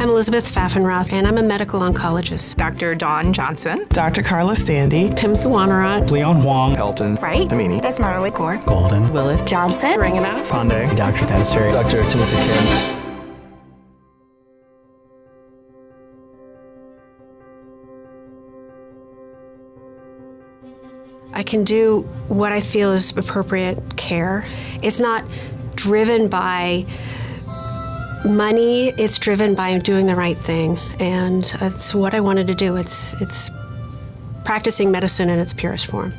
I'm Elizabeth Pfaffenroth, and I'm a medical oncologist. Dr. Dawn Johnson. Dr. Carla Sandy. Tim Sawanarat. Leon Huang. Pelton. Right. Tamini. Esmeralda Gore. Golden. Willis. Johnson. Ringanoff. Pandey. Dr. Thansuri. Dr. Timothy Kim. I can do what I feel is appropriate care. It's not driven by money, it's driven by doing the right thing. And that's what I wanted to do. It's, it's practicing medicine in its purest form.